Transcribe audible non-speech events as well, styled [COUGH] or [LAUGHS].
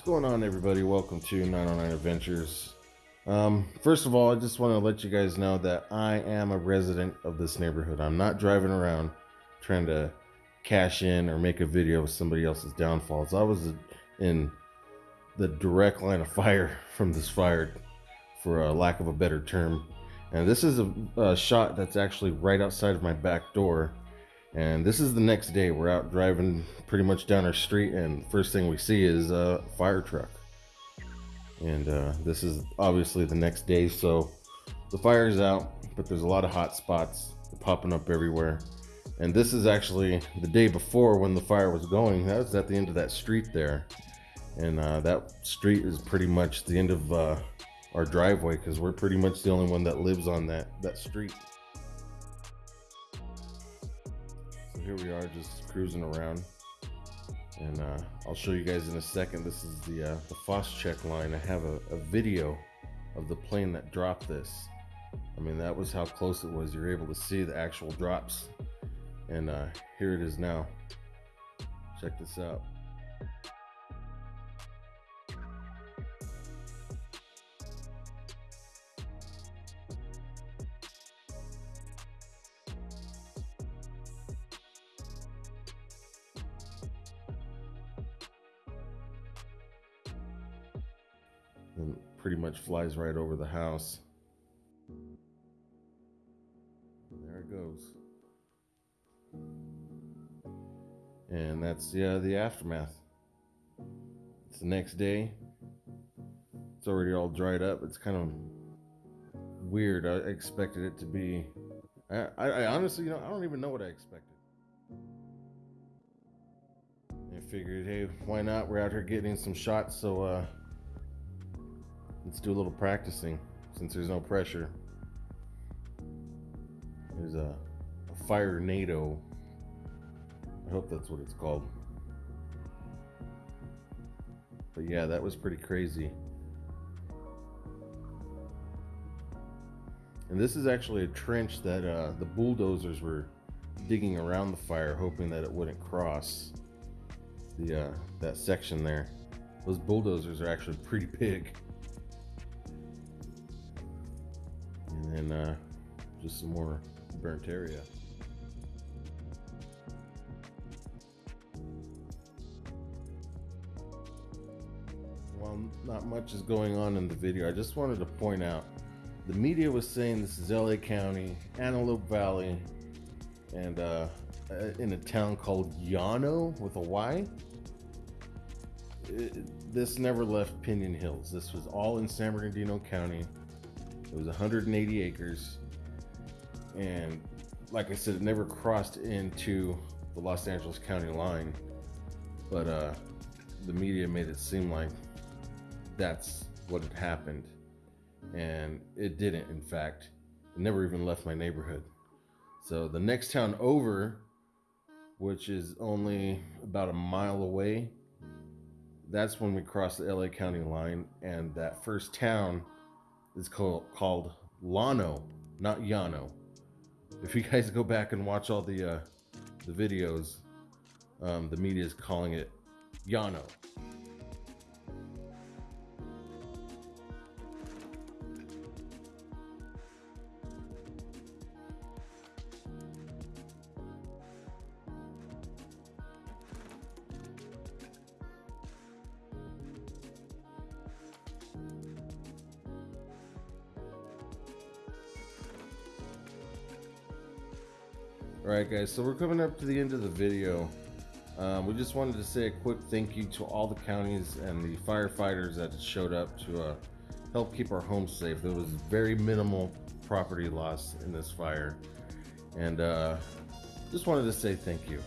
What's going on, everybody? Welcome to 909 Adventures. Um, first of all, I just want to let you guys know that I am a resident of this neighborhood. I'm not driving around trying to cash in or make a video of somebody else's downfalls. I was in the direct line of fire [LAUGHS] from this fire, for a lack of a better term. And this is a, a shot that's actually right outside of my back door and this is the next day. We're out driving pretty much down our street, and first thing we see is a fire truck. And uh, this is obviously the next day, so the fire is out, but there's a lot of hot spots popping up everywhere. And this is actually the day before when the fire was going. That was at the end of that street there. And uh, that street is pretty much the end of uh, our driveway because we're pretty much the only one that lives on that, that street. Here we are just cruising around. And uh, I'll show you guys in a second. This is the uh, the Phos-Chek line. I have a, a, video of the plane that dropped this. I mean that was how close it was. You're able to see the actual drops. And uh, here it is now. Check this out and pretty much flies right over the house. And there it goes. And that's yeah, the aftermath. It's the next day. It's already all dried up. It's kind of weird. I expected it to be. I, I, I honestly, you know, I don't even know what I expected. I figured, hey, why not? We're out here getting some shots, so uh, Let's do a little practicing since there's no pressure. There's a, a firenado. I hope that's what it's called. But yeah, that was pretty crazy. And this is actually a trench that uh, the bulldozers were digging around the fire, hoping that it wouldn't cross the uh, that section there. Those bulldozers are actually pretty big. Just some more burnt area. While not much is going on in the video, I just wanted to point out the media was saying this is LA County, Antelope Valley, and uh, uh, in a town called Yano with a Y. It, this never left Pinon Hills. This was all in San Bernardino County. It was 180 acres. And like I said, it never crossed into the Los Angeles County line. But uh, the media made it seem like that's what had happened. And it didn't, in fact. It never even left my neighborhood. So the next town over, which is only about a mile away, that's when we crossed the LA County line. And that first town is called called Llano, not Yano. If you guys go back and watch all the uh, the videos, um, the media is calling it Yano. Alright guys, so we're coming up to the end of the video. Um, we just wanted to say a quick thank you to all the counties and the firefighters that showed up to uh, help keep our homes safe. There was very minimal property loss in this fire. And uh, just wanted to say thank you.